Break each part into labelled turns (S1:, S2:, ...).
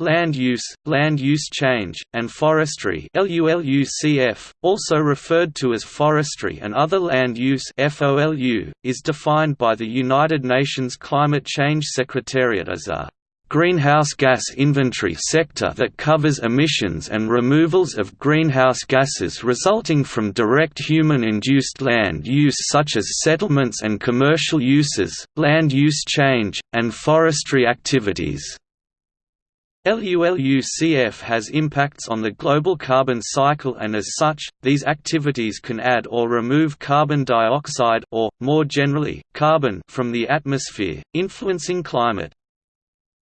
S1: Land use, land use change, and forestry also referred to as forestry and other land use is defined by the United Nations Climate Change Secretariat as a greenhouse gas inventory sector that covers emissions and removals of greenhouse gases resulting from direct human-induced land use such as settlements and commercial uses, land use change, and forestry activities. LULUCF has impacts on the global carbon cycle and as such, these activities can add or remove carbon dioxide or, more generally, carbon from the atmosphere, influencing climate.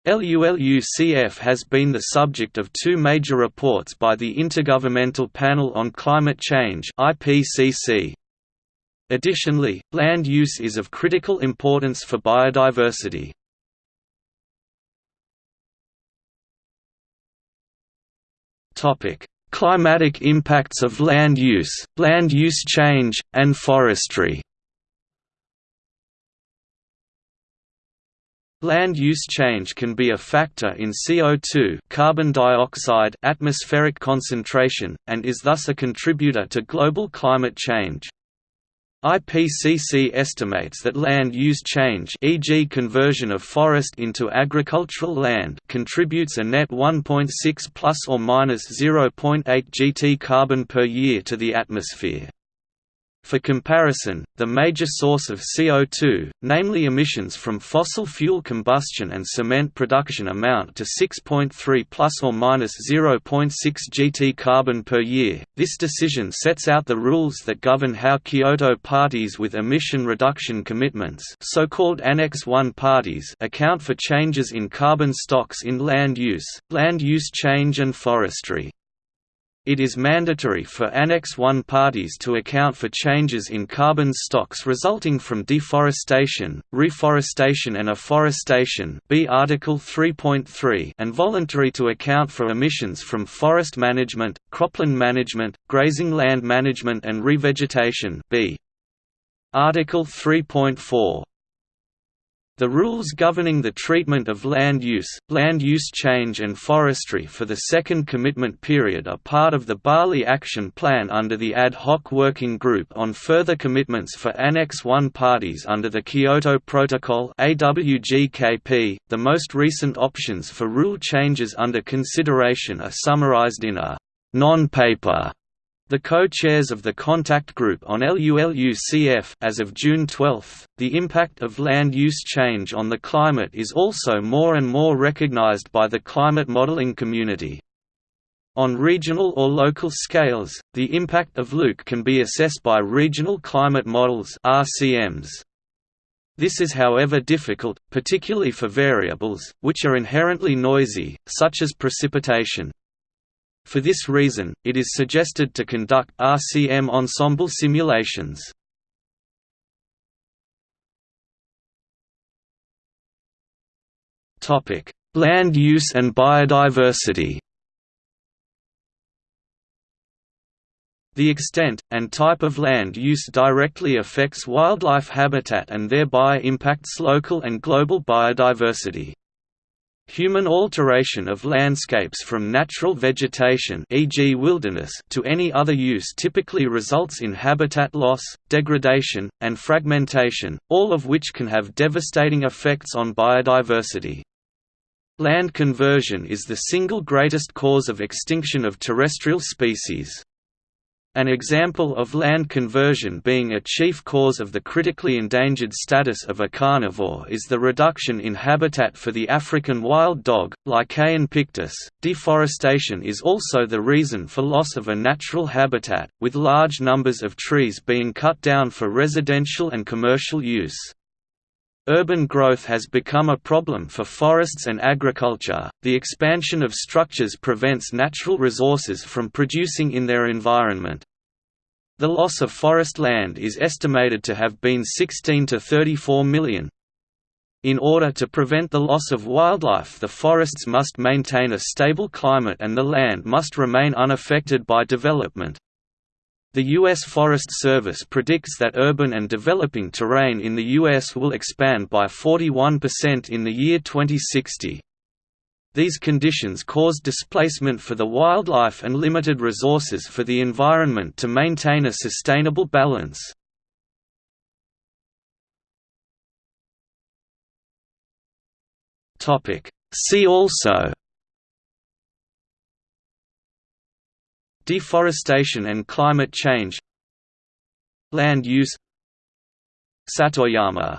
S1: LULUCF has been the subject of two major reports by the Intergovernmental Panel on Climate Change. Additionally, land use is of critical importance for biodiversity. Topic: Climatic impacts of land use, land use change, and forestry. Land use change can be a factor in CO2 carbon dioxide atmospheric concentration, and is thus a contributor to global climate change. IPCC estimates that land use change e.g. conversion of forest into agricultural land contributes a net 1.6 plus or minus 0.8 gt carbon per year to the atmosphere. For comparison, the major source of CO2, namely emissions from fossil fuel combustion and cement production amount to 6.3 plus or minus 0.6 gt carbon per year. This decision sets out the rules that govern how Kyoto parties with emission reduction commitments, so-called Annex 1 parties, account for changes in carbon stocks in land use, land use change and forestry. It is mandatory for Annex I parties to account for changes in carbon stocks resulting from deforestation, reforestation and afforestation B Article 3.3 and voluntary to account for emissions from forest management, cropland management, grazing land management and revegetation B. Article 3.4 the rules governing the treatment of land use, land use change and forestry for the second commitment period are part of the Bali Action Plan under the Ad Hoc Working Group on further commitments for Annex I parties under the Kyoto Protocol. .The most recent options for rule changes under consideration are summarized in a non-paper the co-chairs of the Contact Group on LULUCF as of June 12, the impact of land use change on the climate is also more and more recognized by the climate modeling community. On regional or local scales, the impact of LUC can be assessed by regional climate models RCMs. This is however difficult, particularly for variables, which are inherently noisy, such as precipitation. For this reason, it is suggested to conduct RCM ensemble simulations. Land use and biodiversity The extent, and type of land use directly affects wildlife habitat and thereby impacts local and global biodiversity. Human alteration of landscapes from natural vegetation e.g. wilderness to any other use typically results in habitat loss, degradation, and fragmentation, all of which can have devastating effects on biodiversity. Land conversion is the single greatest cause of extinction of terrestrial species. An example of land conversion being a chief cause of the critically endangered status of a carnivore is the reduction in habitat for the African wild dog, Lycaon pictus. Deforestation is also the reason for loss of a natural habitat, with large numbers of trees being cut down for residential and commercial use. Urban growth has become a problem for forests and agriculture. The expansion of structures prevents natural resources from producing in their environment. The loss of forest land is estimated to have been 16 to 34 million. In order to prevent the loss of wildlife the forests must maintain a stable climate and the land must remain unaffected by development. The U.S. Forest Service predicts that urban and developing terrain in the U.S. will expand by 41% in the year 2060. These conditions cause displacement for the wildlife and limited resources for the environment to maintain a sustainable balance. See also Deforestation and climate change Land use Satoyama